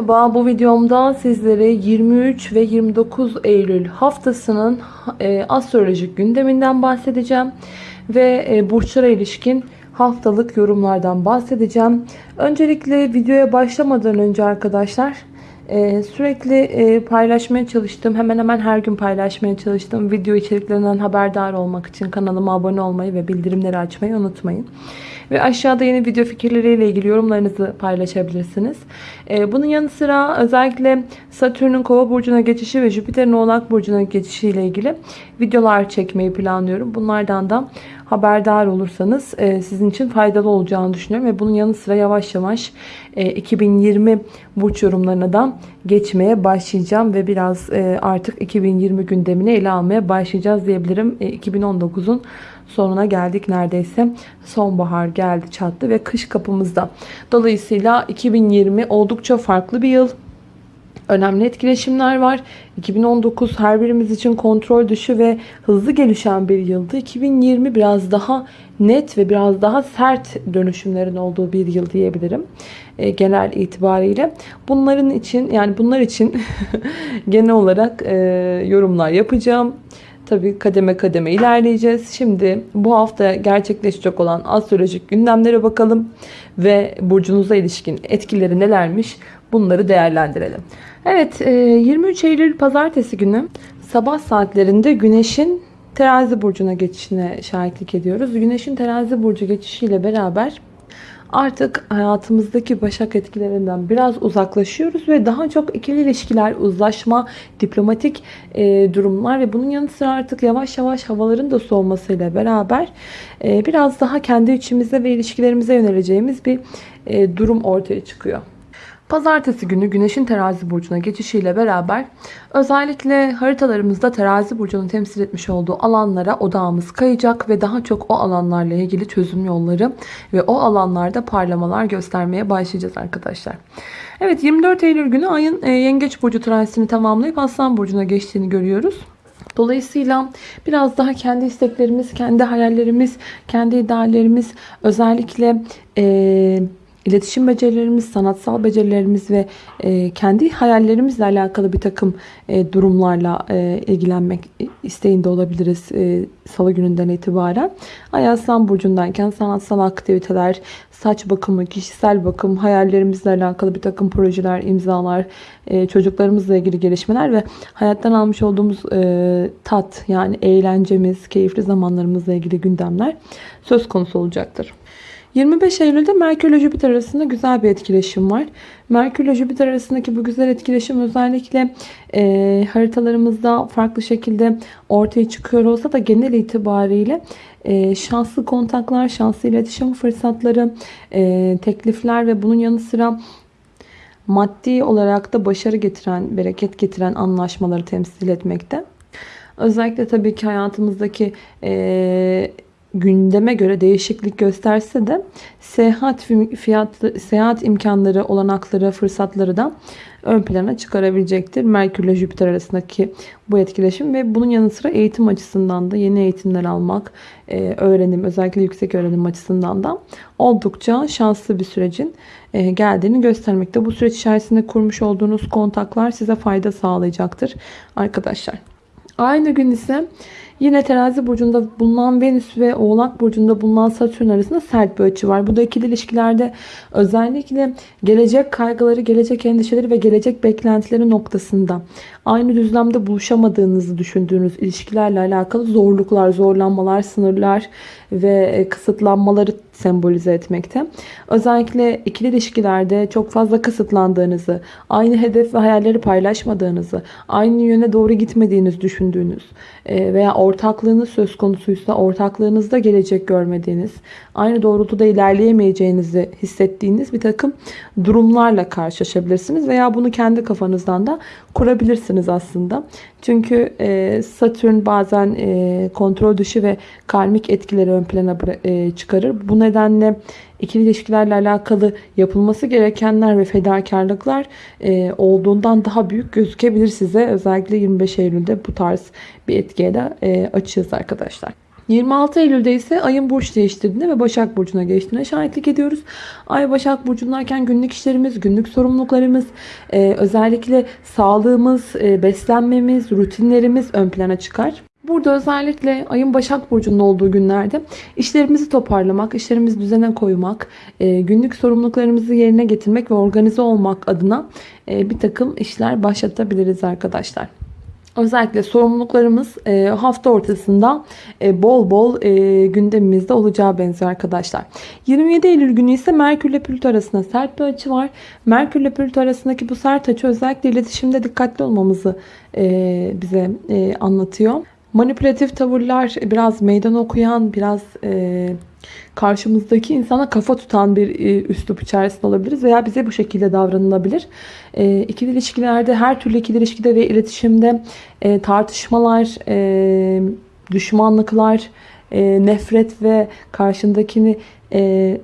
Merhaba, bu videomda sizlere 23 ve 29 Eylül haftasının e, astrolojik gündeminden bahsedeceğim. Ve e, burçlara ilişkin haftalık yorumlardan bahsedeceğim. Öncelikle videoya başlamadan önce arkadaşlar e, sürekli e, paylaşmaya çalıştım. Hemen hemen her gün paylaşmaya çalıştım. Video içeriklerinden haberdar olmak için kanalıma abone olmayı ve bildirimleri açmayı unutmayın. Ve aşağıda yeni video fikirleriyle ilgili yorumlarınızı paylaşabilirsiniz. Ee, bunun yanı sıra özellikle Satürn'ün kova burcuna geçişi ve Jüpiter'in oğlak burcuna geçişi ile ilgili videolar çekmeyi planlıyorum. Bunlardan da haberdar olursanız e, sizin için faydalı olacağını düşünüyorum. Ve bunun yanı sıra yavaş yavaş 2020 e, burç yorumlarına da geçmeye başlayacağım. Ve biraz e, artık 2020 gündemini ele almaya başlayacağız diyebilirim. 2019'un sonuna geldik neredeyse. Sonbahar geldi çattı ve kış kapımızda. Dolayısıyla 2020 oldukça farklı bir yıl. Önemli etkileşimler var. 2019 her birimiz için kontrol dışı ve hızlı gelişen bir yıldı. 2020 biraz daha net ve biraz daha sert dönüşümlerin olduğu bir yıl diyebilirim. E, genel itibariyle. Bunların için yani bunlar için genel olarak e, yorumlar yapacağım. Tabii kademe kademe ilerleyeceğiz. Şimdi bu hafta gerçekleşecek olan astrolojik gündemlere bakalım ve burcunuza ilişkin etkileri nelermiş bunları değerlendirelim. Evet 23 e, Eylül pazartesi günü sabah saatlerinde güneşin terazi burcuna geçişine şahitlik ediyoruz. Güneşin terazi burcu geçişiyle beraber artık hayatımızdaki başak etkilerinden biraz uzaklaşıyoruz ve daha çok ikili ilişkiler, uzlaşma, diplomatik e, durumlar ve bunun yanı sıra artık yavaş yavaş havaların da soğumasıyla beraber e, biraz daha kendi içimize ve ilişkilerimize yöneleceğimiz bir durum ortaya çıkıyor. Pazartesi günü Güneş'in terazi burcuna geçişiyle beraber özellikle haritalarımızda terazi burcunu temsil etmiş olduğu alanlara odağımız kayacak ve daha çok o alanlarla ilgili çözüm yolları ve o alanlarda parlamalar göstermeye başlayacağız arkadaşlar. Evet 24 Eylül günü ayın e, Yengeç burcu transitini tamamlayıp Aslan burcuna geçtiğini görüyoruz. Dolayısıyla biraz daha kendi isteklerimiz, kendi hayallerimiz, kendi ideallerimiz özellikle eee iletişim becerilerimiz, sanatsal becerilerimiz ve e, kendi hayallerimizle alakalı bir takım e, durumlarla e, ilgilenmek isteğinde olabiliriz salı gününden itibaren. Ay Aslan Burcu'ndayken sanatsal aktiviteler, saç bakımı, kişisel bakım, hayallerimizle alakalı bir takım projeler, imzalar, çocuklarımızla ilgili gelişmeler ve hayattan almış olduğumuz tat yani eğlencemiz, keyifli zamanlarımızla ilgili gündemler söz konusu olacaktır. 25 Eylül'de Merkür ile Jüpiter arasında güzel bir etkileşim var. Merkür ile Jüpiter arasındaki bu güzel etkileşim özellikle e, haritalarımızda farklı şekilde ortaya çıkıyor olsa da genel itibariyle e, şanslı kontaklar, şanslı iletişim fırsatları, e, teklifler ve bunun yanı sıra maddi olarak da başarı getiren, bereket getiren anlaşmaları temsil etmekte. Özellikle tabii ki hayatımızdaki e, gündeme göre değişiklik gösterse de seyahat fiyatlı, seyahat imkanları, olanakları, fırsatları da ön plana çıkarabilecektir. Merkür ile Jüpiter arasındaki bu etkileşim ve bunun yanı sıra eğitim açısından da yeni eğitimler almak, e, öğrenim, özellikle yüksek öğrenim açısından da oldukça şanslı bir sürecin e, geldiğini göstermekte. Bu süreç içerisinde kurmuş olduğunuz kontaklar size fayda sağlayacaktır arkadaşlar. Aynı gün ise Yine terazi burcunda bulunan Venüs ve oğlak burcunda bulunan Satürn arasında sert bir açı var. Bu da ikili ilişkilerde özellikle gelecek kaygıları, gelecek endişeleri ve gelecek beklentileri noktasında aynı düzlemde buluşamadığınızı düşündüğünüz ilişkilerle alakalı zorluklar, zorlanmalar, sınırlar ve kısıtlanmaları sembolize etmekte. Özellikle ikili ilişkilerde çok fazla kısıtlandığınızı, aynı hedef ve hayalleri paylaşmadığınızı, aynı yöne doğru gitmediğiniz düşündüğünüz e, veya ortaklığınız söz konusuysa ortaklığınızda gelecek görmediğiniz, aynı doğrultuda ilerleyemeyeceğinizi hissettiğiniz bir takım durumlarla karşılaşabilirsiniz veya bunu kendi kafanızdan da kurabilirsiniz aslında. Çünkü e, Satürn bazen e, kontrol dışı ve karmik etkileri ön plana çıkarır. Bu ikili ilişkilerle alakalı yapılması gerekenler ve fedakarlıklar e, olduğundan daha büyük gözükebilir size. Özellikle 25 Eylül'de bu tarz bir etkiye de e, açığız arkadaşlar. 26 Eylül'de ise ayın burç değiştirdiğine ve Başak Burcu'na geçtiğine şahitlik ediyoruz. Ay Başak Burcu'ndayken günlük işlerimiz, günlük sorumluluklarımız, e, özellikle sağlığımız, e, beslenmemiz, rutinlerimiz ön plana çıkar. Burada özellikle ayın Başak Burcu'nun olduğu günlerde işlerimizi toparlamak, işlerimizi düzene koymak, e, günlük sorumluluklarımızı yerine getirmek ve organize olmak adına e, bir takım işler başlatabiliriz arkadaşlar. Özellikle sorumluluklarımız e, hafta ortasında bol bol gündemimizde olacağı benziyor arkadaşlar. 27 Eylül günü ise Merkür ile Plüto arasında sert bir açı var. Merkür ile Plüto arasındaki bu sert açı özellikle iletişimde dikkatli olmamızı bize anlatıyor. Manipülatif tavırlar, biraz meydan okuyan, biraz e, karşımızdaki insana kafa tutan bir e, üslup içerisinde olabiliriz veya bize bu şekilde davranılabilir. E, ikili ilişkilerde, her türlü ikili ilişkide ve iletişimde e, tartışmalar, e, düşmanlıklar, e, nefret ve karşındakini e,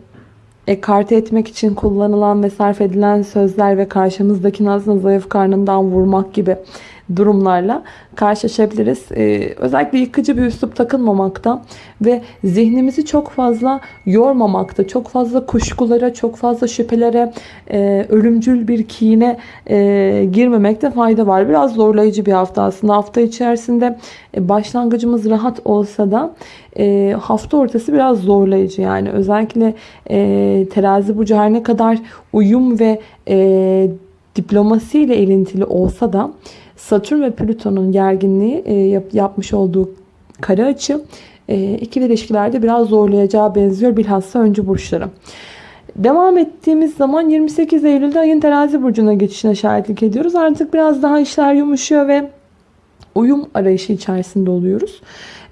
ekarte etmek için kullanılan ve sarf edilen sözler ve karşımızdakini aslında zayıf karnından vurmak gibi durumlarla karşılaşabiliriz. Ee, özellikle yıkıcı bir üslup takılmamakta ve zihnimizi çok fazla yormamakta, çok fazla kuşkulara, çok fazla şüphelere, e, ölümcül bir kine e, girmemekte fayda var. Biraz zorlayıcı bir hafta aslında. Hafta içerisinde e, başlangıcımız rahat olsa da e, hafta ortası biraz zorlayıcı. Yani özellikle e, terazi burcu her ne kadar uyum ve e, diplomasiyle ilintili olsa da Satürn ve Plüton'un gerginliği e, yap, yapmış olduğu kare açı e, ikili ilişkilerde biraz zorlayacağı benziyor bilhassa öncü burçları. Devam ettiğimiz zaman 28 Eylül'de ayın terazi burcuna geçişine şahitlik ediyoruz. Artık biraz daha işler yumuşuyor ve uyum arayışı içerisinde oluyoruz.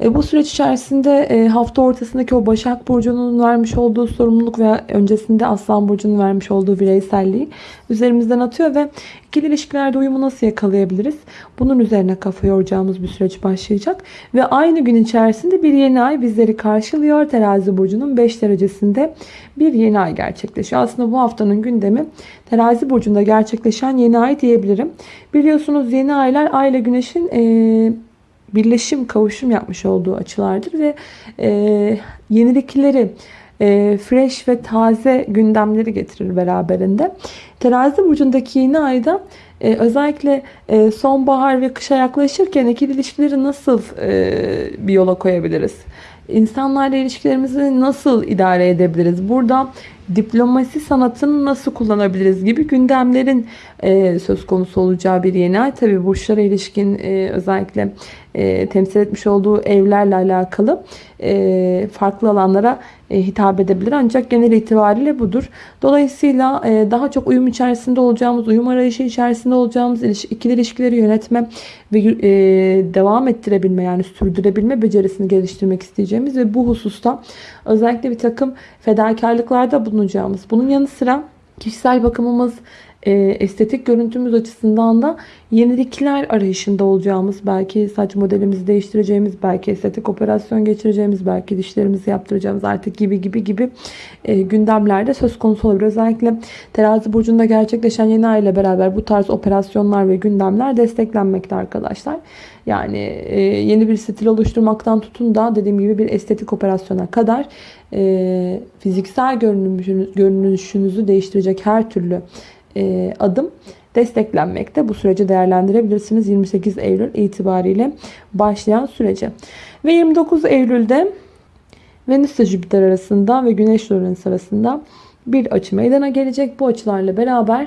E, bu süreç içerisinde e, hafta ortasındaki o Başak Burcu'nun vermiş olduğu sorumluluk veya öncesinde Aslan Burcu'nun vermiş olduğu bireyselliği üzerimizden atıyor ve ikili ilişkilerde uyumu nasıl yakalayabiliriz? Bunun üzerine kafa yoracağımız bir süreç başlayacak. Ve aynı gün içerisinde bir yeni ay bizleri karşılıyor. Terazi Burcu'nun 5 derecesinde bir yeni ay gerçekleşiyor. Aslında bu haftanın gündemi Terazi Burcu'nda gerçekleşen yeni ay diyebilirim. Biliyorsunuz yeni aylar ay ile güneşin e, birleşim, kavuşum yapmış olduğu açılardır ve e, yenilikleri, e, fresh ve taze gündemleri getirir beraberinde. Terazi burcundaki yeni ayda e, özellikle e, sonbahar ve kışa yaklaşırken ikili ilişkileri nasıl e, bir yola koyabiliriz? İnsanlarla ilişkilerimizi nasıl idare edebiliriz? Burada diplomasi sanatını nasıl kullanabiliriz gibi gündemlerin e, söz konusu olacağı bir yeni ay. Tabi burçlara ilişkin e, özellikle e, temsil etmiş olduğu evlerle alakalı farklı alanlara hitap edebilir. Ancak genel itibariyle budur. Dolayısıyla daha çok uyum içerisinde olacağımız, uyum arayışı içerisinde olacağımız iliş ikili ilişkileri yönetme ve devam ettirebilme yani sürdürebilme becerisini geliştirmek isteyeceğimiz ve bu hususta özellikle bir takım fedakarlıklarda bulunacağımız. Bunun yanı sıra kişisel bakımımız, e, estetik görüntümüz açısından da yenilikler arayışında olacağımız, belki saç modelimizi değiştireceğimiz, belki estetik operasyon geçireceğimiz, belki dişlerimizi yaptıracağımız artık gibi gibi gibi e, gündemlerde söz konusu olabilir. Özellikle terazi burcunda gerçekleşen yeni ay ile beraber bu tarz operasyonlar ve gündemler desteklenmekte arkadaşlar. Yani e, yeni bir stil oluşturmaktan tutun da dediğim gibi bir estetik operasyona kadar e, fiziksel görünüşünüz, görünüşünüzü değiştirecek her türlü e, adım desteklenmekte. Bu süreci değerlendirebilirsiniz 28 Eylül itibariyle başlayan sürece. Ve 29 Eylül'de Venüs ile Jüpiter arasında ve Güneş ile Uranüs arasında bir açı meydana gelecek. Bu açılarla beraber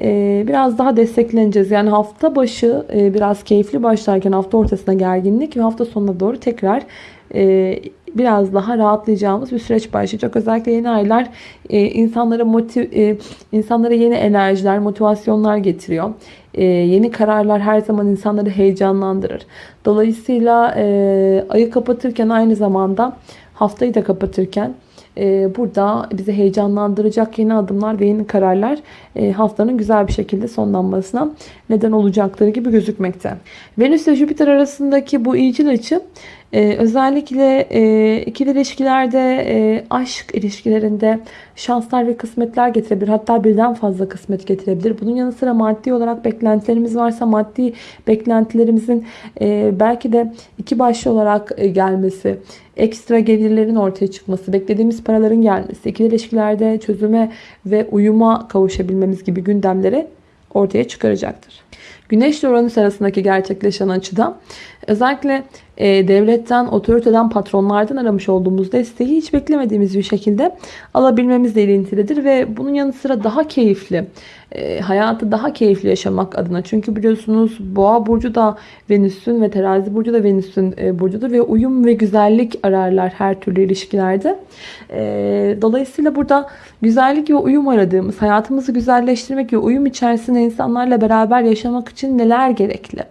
e, biraz daha destekleneceğiz. Yani hafta başı e, biraz keyifli başlarken hafta ortasında gerginlik ve hafta sonuna doğru tekrar e, biraz daha rahatlayacağımız bir süreç başlayacak. Özellikle yeni aylar e, insanlara motiv, e, insanlara yeni enerjiler, motivasyonlar getiriyor. E, yeni kararlar her zaman insanları heyecanlandırır. Dolayısıyla e, ayı kapatırken aynı zamanda haftayı da kapatırken e, burada bizi heyecanlandıracak yeni adımlar ve yeni kararlar e, haftanın güzel bir şekilde sonlanmasına neden olacakları gibi gözükmekte. Venüs ile Jüpiter arasındaki bu iyicil açı Ee, özellikle e, ikili ilişkilerde, e, aşk ilişkilerinde şanslar ve kısmetler getirebilir. Hatta birden fazla kısmet getirebilir. Bunun yanı sıra maddi olarak beklentilerimiz varsa maddi beklentilerimizin e, belki de iki başlı olarak e, gelmesi, ekstra gelirlerin ortaya çıkması, beklediğimiz paraların gelmesi, ikili ilişkilerde çözüme ve uyuma kavuşabilmemiz gibi gündemleri ortaya çıkaracaktır. Güneş ile Uranüs arasındaki gerçekleşen açıda özellikle e, devletten, otoriteden, patronlardan aramış olduğumuz desteği hiç beklemediğimiz bir şekilde alabilmemizle ilintilidir ve bunun yanı sıra daha keyifli, e, hayatı daha keyifli yaşamak adına. Çünkü biliyorsunuz Boğa burcu da Venüs'ün ve Terazi burcu da Venüs'ün e, burcudur ve uyum ve güzellik ararlar her türlü ilişkilerde. E, dolayısıyla burada güzellik ve uyum aradığımız, hayatımızı güzelleştirmek ve uyum içerisinde insanlarla beraber yaşamak için neler gerekli?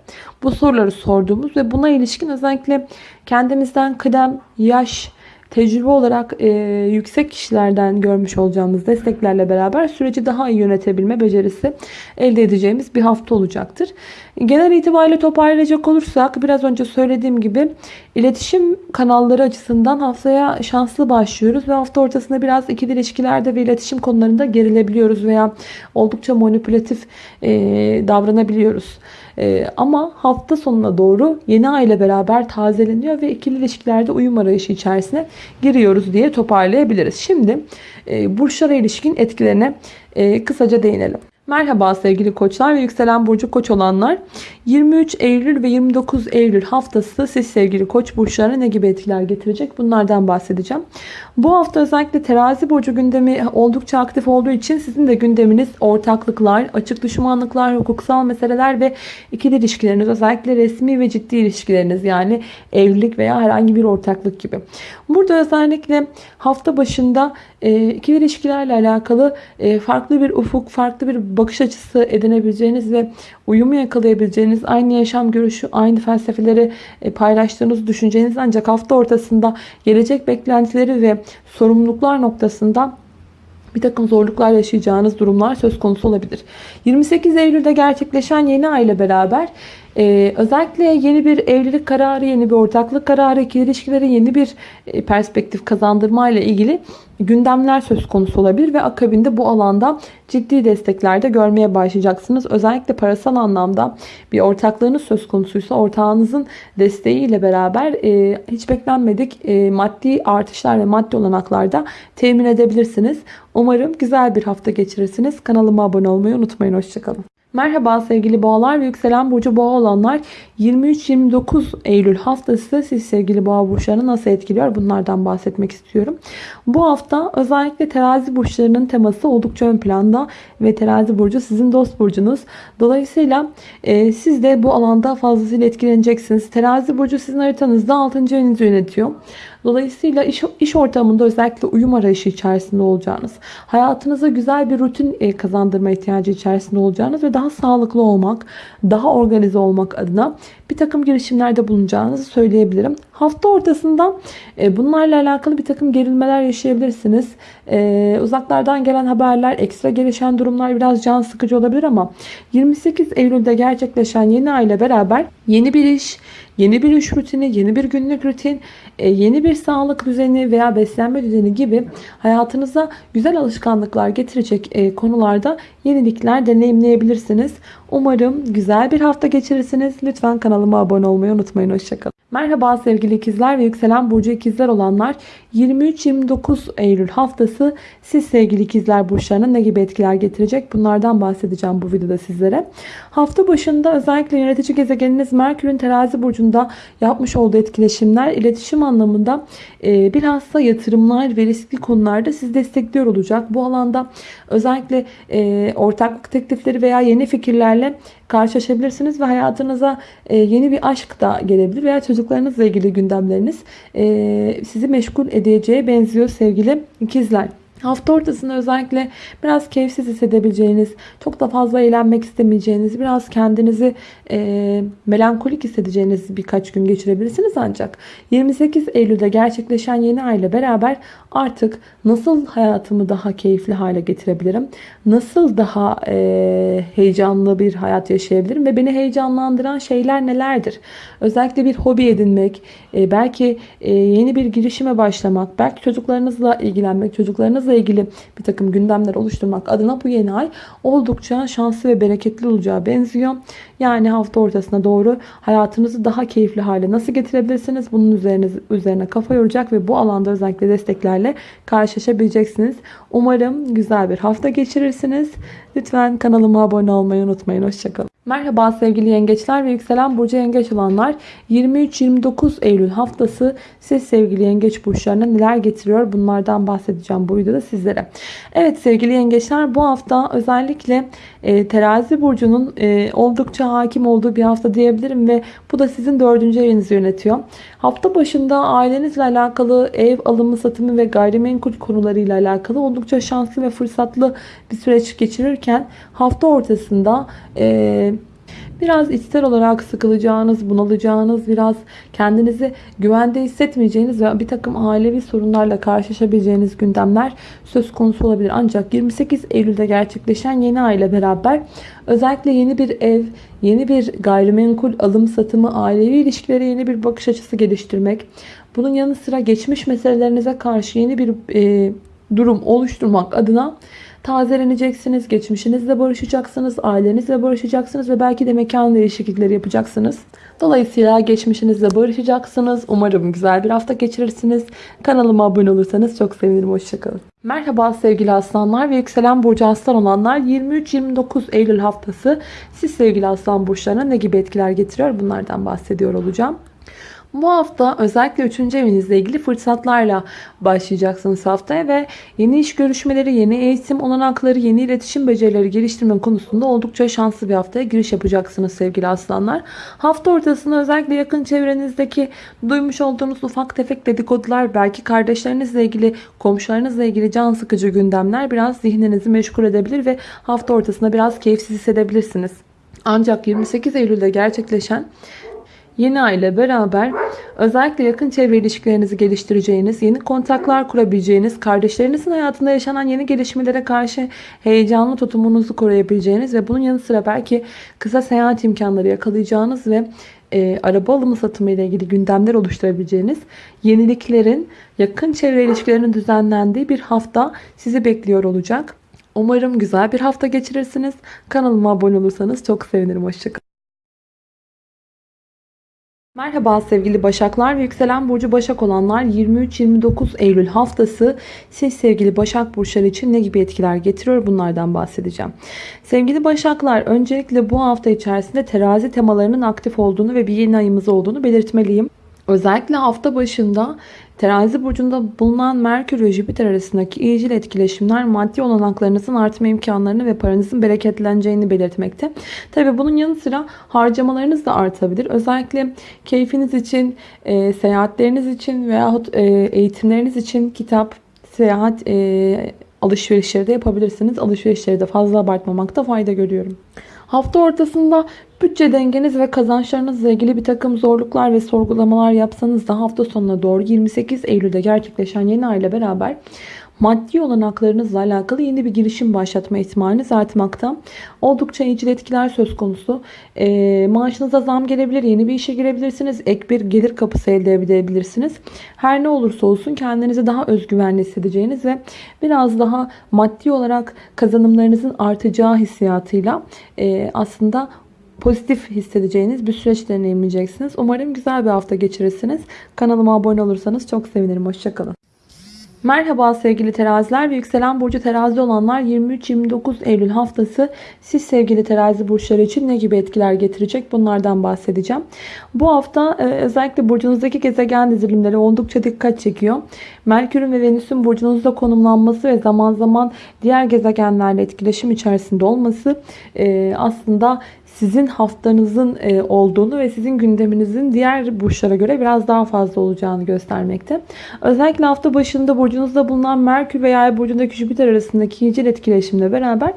Bu soruları sorduğumuz ve buna ilişkin özellikle kendimizden kıdem, yaş, tecrübe olarak e, yüksek kişilerden görmüş olacağımız desteklerle beraber süreci daha iyi yönetebilme becerisi elde edeceğimiz bir hafta olacaktır. Genel itibariyle toparlayacak olursak biraz önce söylediğim gibi iletişim kanalları açısından haftaya şanslı başlıyoruz ve hafta ortasında biraz ikili ilişkilerde ve iletişim konularında gerilebiliyoruz veya oldukça manipülatif e, davranabiliyoruz. Ee, ama hafta sonuna doğru yeni ay ile beraber tazeleniyor ve ikili ilişkilerde uyum arayışı içerisine giriyoruz diye toparlayabiliriz. Şimdi e, burçlara ilişkin etkilerine e, kısaca değinelim. Merhaba sevgili koçlar ve yükselen burcu koç olanlar. 23 Eylül ve 29 Eylül haftası siz sevgili koç burçlarına ne gibi etkiler getirecek? Bunlardan bahsedeceğim. Bu hafta özellikle terazi burcu gündemi oldukça aktif olduğu için sizin de gündeminiz ortaklıklar, açık düşmanlıklar, hukuksal meseleler ve ikili ilişkileriniz özellikle resmi ve ciddi ilişkileriniz yani evlilik veya herhangi bir ortaklık gibi. Burada özellikle hafta başında ikili ilişkilerle alakalı farklı bir ufuk, farklı bir bakış açısı edinebileceğiniz ve uyumu yakalayabileceğiniz, aynı yaşam görüşü, aynı felsefeleri e, paylaştığınız düşünceniz ancak hafta ortasında gelecek beklentileri ve sorumluluklar noktasında bir takım zorluklar yaşayacağınız durumlar söz konusu olabilir. 28 Eylül'de gerçekleşen yeni ay ile beraber ee, özellikle yeni bir evlilik kararı, yeni bir ortaklık kararı, ikili ilişkilere yeni bir e, perspektif kazandırma ile ilgili gündemler söz konusu olabilir ve akabinde bu alanda ciddi destekler de görmeye başlayacaksınız. Özellikle parasal anlamda bir ortaklığınız söz konusuysa ortağınızın desteğiyle beraber e, hiç beklenmedik e, maddi artışlar ve maddi olanaklar da temin edebilirsiniz. Umarım güzel bir hafta geçirirsiniz. Kanalıma abone olmayı unutmayın. Hoşçakalın. Merhaba sevgili boğalar ve yükselen burcu boğa olanlar 23-29 Eylül haftası siz sevgili boğa burçlarını nasıl etkiliyor bunlardan bahsetmek istiyorum. Bu hafta özellikle terazi burçlarının teması oldukça ön planda ve terazi burcu sizin dost burcunuz. Dolayısıyla e, siz de bu alanda fazlasıyla etkileneceksiniz. Terazi burcu sizin haritanızda 6. evinizi yönetiyor. Dolayısıyla iş, iş ortamında özellikle uyum arayışı içerisinde olacağınız, hayatınıza güzel bir rutin e, kazandırma ihtiyacı içerisinde olacağınız ve daha sağlıklı olmak, daha organize olmak adına bir takım girişimlerde bulunacağınızı söyleyebilirim. Hafta ortasında e, bunlarla alakalı bir takım gerilmeler yaşayabilirsiniz. E, uzaklardan gelen haberler, ekstra gelişen durumlar biraz can sıkıcı olabilir ama 28 Eylül'de gerçekleşen yeni ay ile beraber yeni bir iş, yeni bir iş rutini, yeni bir günlük rutin, yeni bir sağlık düzeni veya beslenme düzeni gibi hayatınıza güzel alışkanlıklar getirecek konularda yenilikler deneyimleyebilirsiniz. Umarım güzel bir hafta geçirirsiniz. Lütfen kanalıma abone olmayı unutmayın. Hoşçakalın. Merhaba sevgili ikizler ve yükselen burcu ikizler olanlar 23-29 Eylül haftası siz sevgili ikizler burçlarına ne gibi etkiler getirecek bunlardan bahsedeceğim bu videoda sizlere. Hafta başında özellikle yönetici gezegeniniz Merkür'ün terazi burcunda yapmış olduğu etkileşimler iletişim anlamında e, bilhassa yatırımlar ve riskli konularda siz destekliyor olacak. Bu alanda özellikle e, ortaklık teklifleri veya yeni fikirlerle karşılaşabilirsiniz ve hayatınıza e, yeni bir aşk da gelebilir veya çocuklarınızla ilgili gündemleriniz sizi meşgul edeceğe benziyor sevgili ikizler. Hafta ortasında özellikle biraz keyifsiz hissedebileceğiniz, çok da fazla eğlenmek istemeyeceğiniz, biraz kendinizi e, melankolik hissedeceğiniz birkaç gün geçirebilirsiniz. Ancak 28 Eylül'de gerçekleşen yeni ay ile beraber artık nasıl hayatımı daha keyifli hale getirebilirim, nasıl daha e, heyecanlı bir hayat yaşayabilirim ve beni heyecanlandıran şeyler nelerdir? Özellikle bir hobi edinmek, e, belki e, yeni bir girişime başlamak, belki çocuklarınızla ilgilenmek, çocuklarınızla ilgili bir takım gündemler oluşturmak adına bu yeni ay oldukça şanslı ve bereketli olacağı benziyor. Yani hafta ortasına doğru hayatınızı daha keyifli hale nasıl getirebilirsiniz? Bunun üzerine, üzerine kafa yoracak ve bu alanda özellikle desteklerle karşılaşabileceksiniz. Umarım güzel bir hafta geçirirsiniz. Lütfen kanalıma abone olmayı unutmayın. Hoşçakalın. Merhaba sevgili yengeçler ve yükselen burcu yengeç olanlar 23-29 Eylül haftası siz sevgili yengeç burçlarına neler getiriyor bunlardan bahsedeceğim bu videoda sizlere. Evet sevgili yengeçler bu hafta özellikle e, terazi burcunun e, oldukça hakim olduğu bir hafta diyebilirim ve bu da sizin dördüncü evinizi yönetiyor. Hafta başında ailenizle alakalı ev alımı satımı ve gayrimenkul konularıyla alakalı oldukça şanslı ve fırsatlı bir süreç geçirirken hafta ortasında e, biraz içsel olarak sıkılacağınız, bunalacağınız, biraz kendinizi güvende hissetmeyeceğiniz ve bir takım ailevi sorunlarla karşılaşabileceğiniz gündemler söz konusu olabilir. Ancak 28 Eylül'de gerçekleşen yeni ay ile beraber özellikle yeni bir ev, yeni bir gayrimenkul alım satımı, ailevi ilişkilere yeni bir bakış açısı geliştirmek, bunun yanı sıra geçmiş meselelerinize karşı yeni bir e, durum oluşturmak adına tazeleneceksiniz. Geçmişinizle barışacaksınız. Ailenizle barışacaksınız ve belki de mekan değişiklikleri yapacaksınız. Dolayısıyla geçmişinizle barışacaksınız. Umarım güzel bir hafta geçirirsiniz. Kanalıma abone olursanız çok sevinirim. Hoşçakalın. Merhaba sevgili aslanlar ve yükselen burcu aslan olanlar 23-29 Eylül haftası siz sevgili aslan burçlarına ne gibi etkiler getiriyor bunlardan bahsediyor olacağım. Bu hafta özellikle 3. evinizle ilgili fırsatlarla başlayacaksınız haftaya ve yeni iş görüşmeleri, yeni eğitim olanakları, yeni iletişim becerileri geliştirme konusunda oldukça şanslı bir haftaya giriş yapacaksınız sevgili aslanlar. Hafta ortasında özellikle yakın çevrenizdeki duymuş olduğunuz ufak tefek dedikodular, belki kardeşlerinizle ilgili, komşularınızla ilgili can sıkıcı gündemler biraz zihninizi meşgul edebilir ve hafta ortasında biraz keyifsiz hissedebilirsiniz. Ancak 28 Eylül'de gerçekleşen Yeni ay ile beraber özellikle yakın çevre ilişkilerinizi geliştireceğiniz, yeni kontaklar kurabileceğiniz, kardeşlerinizin hayatında yaşanan yeni gelişmelere karşı heyecanlı tutumunuzu koruyabileceğiniz ve bunun yanı sıra belki kısa seyahat imkanları yakalayacağınız ve e, araba alımı satımı ile ilgili gündemler oluşturabileceğiniz yeniliklerin yakın çevre ilişkilerinin düzenlendiği bir hafta sizi bekliyor olacak. Umarım güzel bir hafta geçirirsiniz. Kanalıma abone olursanız çok sevinirim. Hoşçakalın. Merhaba sevgili Başaklar ve yükselen burcu Başak olanlar 23-29 Eylül haftası siz sevgili Başak burçları için ne gibi etkiler getiriyor bunlardan bahsedeceğim. Sevgili Başaklar öncelikle bu hafta içerisinde terazi temalarının aktif olduğunu ve bir yeni ayımız olduğunu belirtmeliyim. Özellikle hafta başında terazi burcunda bulunan Merkür ve Jüpiter arasındaki iyicil etkileşimler maddi olanaklarınızın artma imkanlarını ve paranızın bereketleneceğini belirtmekte. Tabi bunun yanı sıra harcamalarınız da artabilir. Özellikle keyfiniz için, e, seyahatleriniz için veyahut e, eğitimleriniz için kitap, seyahat e, alışverişleri de yapabilirsiniz. Alışverişleri de fazla abartmamakta fayda görüyorum. Hafta ortasında bütçe dengeniz ve kazançlarınızla ilgili bir takım zorluklar ve sorgulamalar yapsanız da hafta sonuna doğru 28 Eylül'de gerçekleşen yeni ay ile beraber maddi olanaklarınızla alakalı yeni bir girişim başlatma ihtimaliniz artmakta. Oldukça iyicil etkiler söz konusu. E, maaşınıza zam gelebilir, yeni bir işe girebilirsiniz, ek bir gelir kapısı elde edebilirsiniz. Her ne olursa olsun kendinizi daha özgüvenli hissedeceğiniz ve biraz daha maddi olarak kazanımlarınızın artacağı hissiyatıyla e, aslında pozitif hissedeceğiniz bir süreç deneyimleyeceksiniz. Umarım güzel bir hafta geçirirsiniz. Kanalıma abone olursanız çok sevinirim. Hoşçakalın. Merhaba sevgili teraziler ve yükselen burcu terazi olanlar 23-29 Eylül haftası siz sevgili terazi burçları için ne gibi etkiler getirecek bunlardan bahsedeceğim. Bu hafta e, özellikle burcunuzdaki gezegen dizilimleri oldukça dikkat çekiyor. Merkür'ün ve Venüs'ün burcunuzda konumlanması ve zaman zaman diğer gezegenlerle etkileşim içerisinde olması e, aslında sizin haftanızın e, olduğunu ve sizin gündeminizin diğer burçlara göre biraz daha fazla olacağını göstermekte. Özellikle hafta başında burcu burcunuzda bulunan Merkür ve Yay burcundaki Jüpiter arasındaki iyicil etkileşimle beraber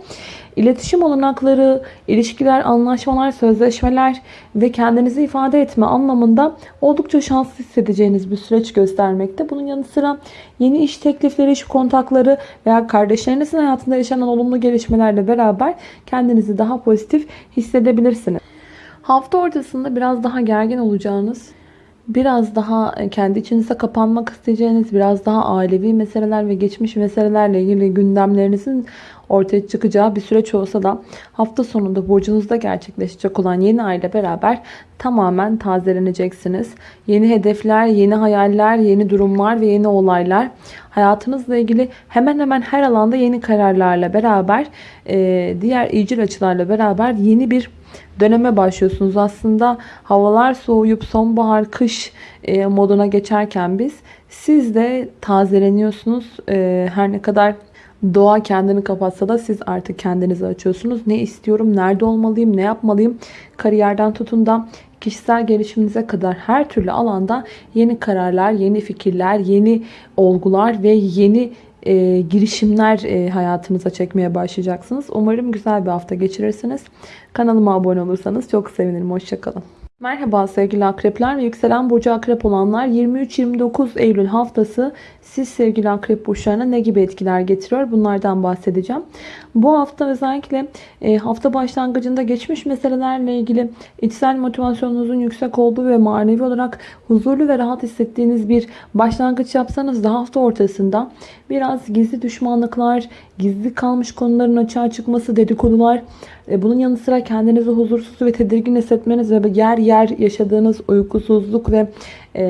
iletişim olanakları, ilişkiler, anlaşmalar, sözleşmeler ve kendinizi ifade etme anlamında oldukça şanslı hissedeceğiniz bir süreç göstermekte. Bunun yanı sıra yeni iş teklifleri, iş kontakları veya kardeşlerinizin hayatında yaşanan olumlu gelişmelerle beraber kendinizi daha pozitif hissedebilirsiniz. Hafta ortasında biraz daha gergin olacağınız, biraz daha kendi içinize kapanmak isteyeceğiniz, biraz daha ailevi meseleler ve geçmiş meselelerle ilgili gündemlerinizin ortaya çıkacağı bir süreç olsa da hafta sonunda burcunuzda gerçekleşecek olan yeni ay ile beraber tamamen tazeleneceksiniz. Yeni hedefler, yeni hayaller, yeni durumlar ve yeni olaylar hayatınızla ilgili hemen hemen her alanda yeni kararlarla beraber diğer iyicil açılarla beraber yeni bir döneme başlıyorsunuz. Aslında havalar soğuyup sonbahar, kış e, moduna geçerken biz siz de tazeleniyorsunuz. E, her ne kadar doğa kendini kapatsa da siz artık kendinizi açıyorsunuz. Ne istiyorum, nerede olmalıyım, ne yapmalıyım? Kariyerden tutun da kişisel gelişiminize kadar her türlü alanda yeni kararlar, yeni fikirler, yeni olgular ve yeni e, girişimler e, hayatınıza çekmeye başlayacaksınız. Umarım güzel bir hafta geçirirsiniz. Kanalıma abone olursanız çok sevinirim. Hoşçakalın. Merhaba sevgili akrepler ve yükselen burcu akrep olanlar 23-29 Eylül haftası siz sevgili akrep burçlarına ne gibi etkiler getiriyor bunlardan bahsedeceğim. Bu hafta özellikle e, hafta başlangıcında geçmiş meselelerle ilgili içsel motivasyonunuzun yüksek olduğu ve manevi olarak huzurlu ve rahat hissettiğiniz bir başlangıç yapsanız da hafta ortasında biraz gizli düşmanlıklar, gizli kalmış konuların açığa çıkması, dedikodular, e, bunun yanı sıra kendinizi huzursuz ve tedirgin hissetmeniz ve yer yer yaşadığınız uykusuzluk ve e,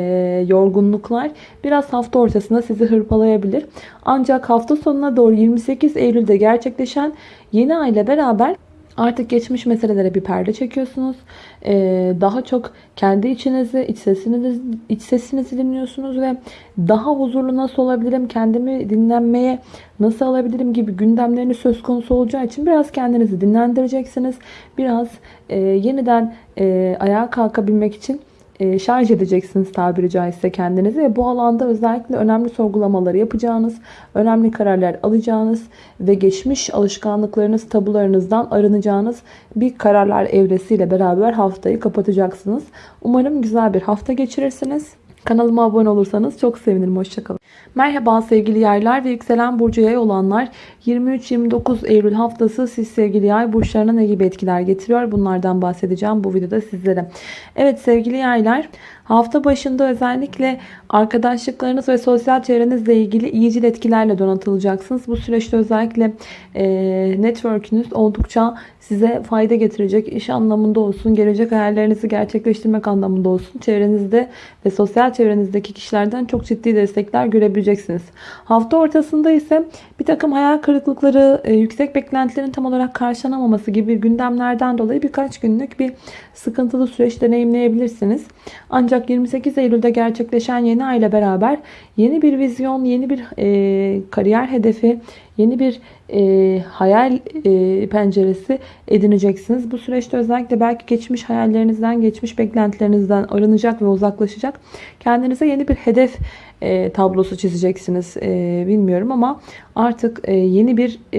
yorgunluklar biraz hafta ortasında sizi hırpalayabilir. Ancak hafta sonuna doğru 28 Eylül'de gerçekleşen yeni ay ile beraber Artık geçmiş meselelere bir perde çekiyorsunuz. Ee, daha çok kendi içinizi, iç sesinizi, iç sesinizi dinliyorsunuz ve daha huzurlu nasıl olabilirim, kendimi dinlenmeye nasıl alabilirim gibi gündemlerini söz konusu olacağı için biraz kendinizi dinlendireceksiniz. Biraz e, yeniden e, ayağa kalkabilmek için şarj edeceksiniz tabiri caizse kendinizi ve bu alanda özellikle önemli sorgulamaları yapacağınız, önemli kararlar alacağınız ve geçmiş alışkanlıklarınız, tabularınızdan arınacağınız bir kararlar evresiyle beraber haftayı kapatacaksınız. Umarım güzel bir hafta geçirirsiniz. Kanalıma abone olursanız çok sevinirim. Hoşçakalın. Merhaba sevgili yaylar ve yükselen burcu yay olanlar. 23-29 Eylül haftası siz sevgili yay burçlarına ne gibi etkiler getiriyor? Bunlardan bahsedeceğim bu videoda sizlere. Evet sevgili yaylar hafta başında özellikle arkadaşlıklarınız ve sosyal çevrenizle ilgili iyicil etkilerle donatılacaksınız. Bu süreçte özellikle e, network'ünüz oldukça size fayda getirecek iş anlamında olsun, gelecek hayallerinizi gerçekleştirmek anlamında olsun. Çevrenizde ve sosyal çevrenizdeki kişilerden çok ciddi destekler görebileceksiniz. Hafta ortasında ise bir takım hayal kırıklıkları, e, yüksek beklentilerin tam olarak karşılanamaması gibi gündemlerden dolayı birkaç günlük bir sıkıntılı süreç deneyimleyebilirsiniz. Ancak 28 Eylül'de gerçekleşen yeni ay beraber yeni bir vizyon, yeni bir e, kariyer hedefi, yeni bir e, hayal e, penceresi edineceksiniz. Bu süreçte özellikle belki geçmiş hayallerinizden, geçmiş beklentilerinizden arınacak ve uzaklaşacak. Kendinize yeni bir hedef e, tablosu çizeceksiniz. E, bilmiyorum ama artık e, yeni bir e,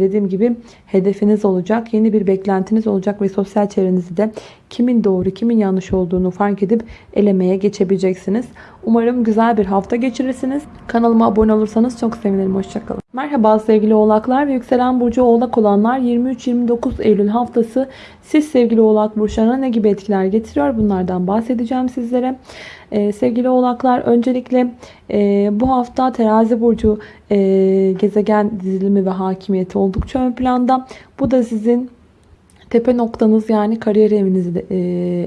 dediğim gibi hedefiniz olacak. Yeni bir beklentiniz olacak ve sosyal çevrenizde de kimin doğru kimin yanlış olduğunu fark edip elemeye geçebileceksiniz. Umarım güzel bir hafta geçirirsiniz. Kanalıma abone olursanız çok sevinirim. Hoşçakalın. Merhaba sevgili oğlaklar ve yükselen burcu oğlak olanlar 23-29 Eylül haftası siz sevgili oğlak burçlarına ne gibi etkiler getiriyor bunlardan bahsedeceğim sizlere. Ee, sevgili oğlaklar öncelikle e, bu hafta terazi burcu e, gezegen dizilimi ve hakimiyeti oldukça ön planda. Bu da sizin tepe noktanız yani kariyer evinizi de, e,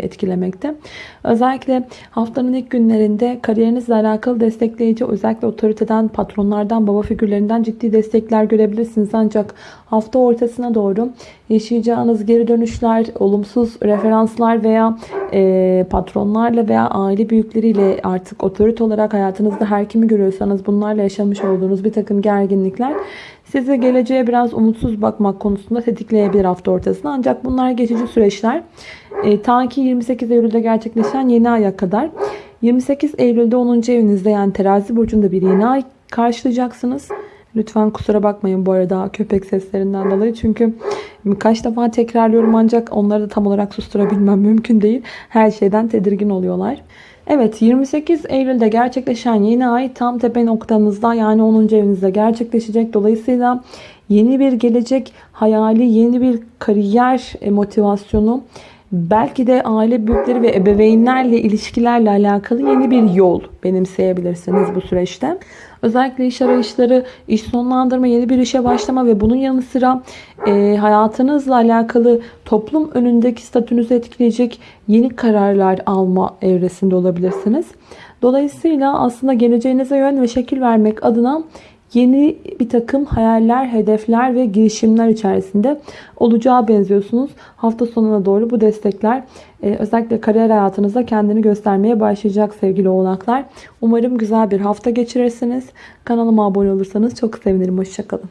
etkilemekte. Özellikle haftanın ilk günlerinde kariyerinizle alakalı destekleyici özellikle otoriteden, patronlardan, baba figürlerinden ciddi destekler görebilirsiniz. Ancak hafta ortasına doğru yaşayacağınız geri dönüşler, olumsuz referanslar veya e, patronlarla veya aile büyükleriyle artık otorite olarak hayatınızda her kimi görüyorsanız bunlarla yaşamış olduğunuz bir takım gerginlikler sizi geleceğe biraz umutsuz bakmak konusunda tetikleyebilir hafta ortasında. Ancak bunlar geçici süreçler. E, ta ki 28 Eylül'de gerçekleşen yeni aya kadar. 28 Eylül'de 10. evinizde yani terazi burcunda bir yeni ay karşılayacaksınız. Lütfen kusura bakmayın bu arada köpek seslerinden dolayı. Çünkü birkaç defa tekrarlıyorum ancak onları da tam olarak susturabilmem mümkün değil. Her şeyden tedirgin oluyorlar. Evet 28 Eylül'de gerçekleşen yeni ay tam tepe noktanızda yani 10. evinizde gerçekleşecek. Dolayısıyla yeni bir gelecek hayali, yeni bir kariyer e, motivasyonu, belki de aile büyükleri ve ebeveynlerle ilişkilerle alakalı yeni bir yol benimseyebilirsiniz bu süreçte. Özellikle iş arayışları, iş sonlandırma, yeni bir işe başlama ve bunun yanı sıra e, hayatınızla alakalı toplum önündeki statünüzü etkileyecek yeni kararlar alma evresinde olabilirsiniz. Dolayısıyla aslında geleceğinize yön ve şekil vermek adına yeni bir takım hayaller, hedefler ve girişimler içerisinde olacağı benziyorsunuz. Hafta sonuna doğru bu destekler e, özellikle kariyer hayatınızda kendini göstermeye başlayacak sevgili oğlaklar. Umarım güzel bir hafta geçirirsiniz. Kanalıma abone olursanız çok sevinirim. Hoşçakalın.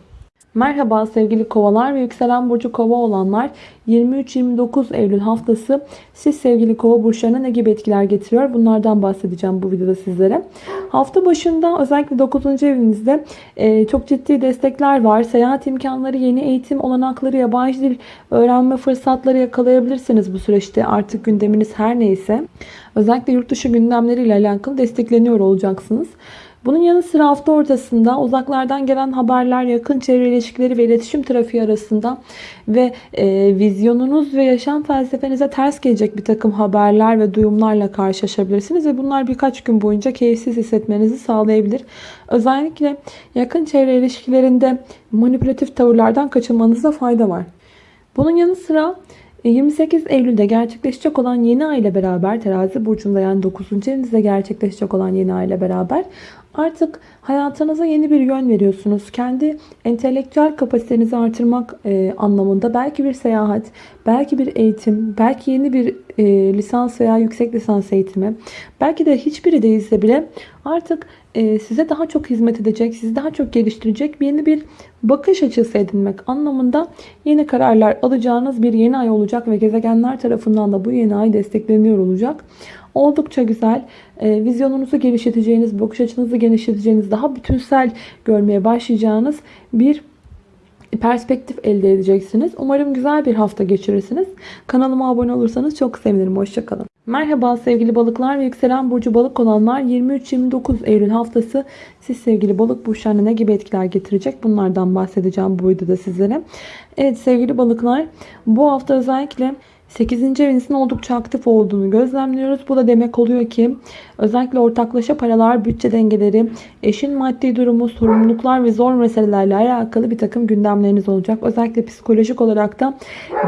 Merhaba sevgili kovalar ve yükselen burcu kova olanlar 23-29 Eylül haftası siz sevgili kova burçlarına ne gibi etkiler getiriyor bunlardan bahsedeceğim bu videoda sizlere. Hafta başında özellikle 9. evinizde e, çok ciddi destekler var. Seyahat imkanları, yeni eğitim olanakları, yabancı dil öğrenme fırsatları yakalayabilirsiniz bu süreçte artık gündeminiz her neyse. Özellikle yurt dışı gündemleriyle alakalı destekleniyor olacaksınız. Bunun yanı sıra hafta ortasında uzaklardan gelen haberler, yakın çevre ilişkileri ve iletişim trafiği arasında ve e, vizyonunuz ve yaşam felsefenize ters gelecek bir takım haberler ve duyumlarla karşılaşabilirsiniz ve bunlar birkaç gün boyunca keyifsiz hissetmenizi sağlayabilir. Özellikle yakın çevre ilişkilerinde manipülatif tavırlardan kaçınmanızda fayda var. Bunun yanı sıra 28 e, Eylül'de gerçekleşecek olan yeni ay ile beraber terazi burcunda yani 9. evinizde gerçekleşecek olan yeni ay ile beraber Artık hayatınıza yeni bir yön veriyorsunuz. Kendi entelektüel kapasitenizi artırmak e, anlamında belki bir seyahat, belki bir eğitim, belki yeni bir e, lisans veya yüksek lisans eğitimi, belki de hiçbiri değilse bile artık size daha çok hizmet edecek, sizi daha çok geliştirecek yeni bir bakış açısı edinmek anlamında yeni kararlar alacağınız bir yeni ay olacak ve gezegenler tarafından da bu yeni ay destekleniyor olacak. Oldukça güzel. E, vizyonunuzu genişleteceğiniz, bakış açınızı genişleteceğiniz, daha bütünsel görmeye başlayacağınız bir perspektif elde edeceksiniz. Umarım güzel bir hafta geçirirsiniz. Kanalıma abone olursanız çok sevinirim. Hoşçakalın. Merhaba sevgili balıklar ve yükselen burcu balık olanlar 23-29 Eylül haftası siz sevgili balık burçlarına ne gibi etkiler getirecek bunlardan bahsedeceğim bu videoda sizlere. Evet sevgili balıklar bu hafta özellikle 8. evinizin oldukça aktif olduğunu gözlemliyoruz. Bu da demek oluyor ki özellikle ortaklaşa paralar, bütçe dengeleri, eşin maddi durumu, sorumluluklar ve zor meselelerle alakalı bir takım gündemleriniz olacak. Özellikle psikolojik olarak da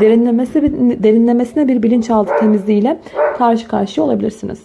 derinlemesi, derinlemesine bir bilinçaltı temizliğiyle karşı karşıya olabilirsiniz.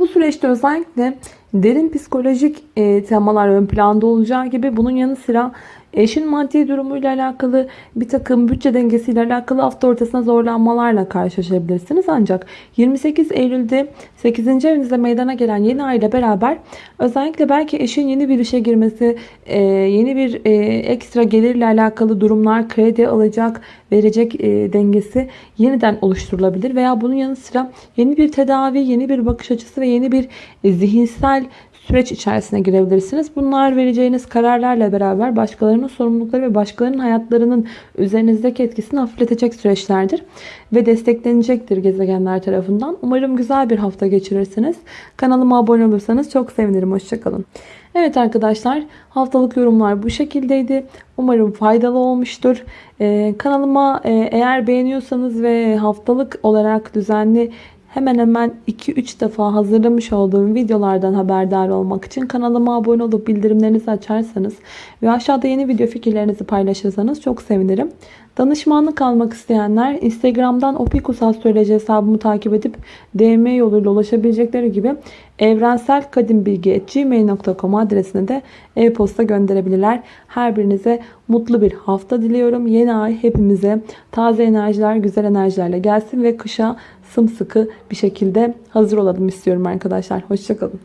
Bu süreçte özellikle derin psikolojik e, temalar ön planda olacağı gibi bunun yanı sıra Eşin maddi durumuyla alakalı bir takım bütçe dengesiyle alakalı hafta ortasına zorlanmalarla karşılaşabilirsiniz. Ancak 28 Eylül'de 8. evinizde meydana gelen yeni ay ile beraber özellikle belki eşin yeni bir işe girmesi, e, yeni bir e, ekstra gelirle alakalı durumlar, kredi alacak, verecek e, dengesi yeniden oluşturulabilir. Veya bunun yanı sıra yeni bir tedavi, yeni bir bakış açısı ve yeni bir zihinsel süreç içerisine girebilirsiniz. Bunlar vereceğiniz kararlarla beraber başkalarının sorumlulukları ve başkalarının hayatlarının üzerinizdeki etkisini hafifletecek süreçlerdir. Ve desteklenecektir gezegenler tarafından. Umarım güzel bir hafta geçirirsiniz. Kanalıma abone olursanız çok sevinirim. Hoşçakalın. Evet arkadaşlar haftalık yorumlar bu şekildeydi. Umarım faydalı olmuştur. Ee, kanalıma e, eğer beğeniyorsanız ve haftalık olarak düzenli hemen hemen 2-3 defa hazırlamış olduğum videolardan haberdar olmak için kanalıma abone olup bildirimlerinizi açarsanız ve aşağıda yeni video fikirlerinizi paylaşırsanız çok sevinirim. Danışmanlık almak isteyenler Instagram'dan Opikus Astroloji hesabımı takip edip DM yoluyla ulaşabilecekleri gibi evrenselkadimbilgi.gmail.com adresine de e-posta gönderebilirler. Her birinize mutlu bir hafta diliyorum. Yeni ay hepimize taze enerjiler, güzel enerjilerle gelsin ve kışa sımsıkı bir şekilde hazır olalım istiyorum arkadaşlar. Hoşçakalın.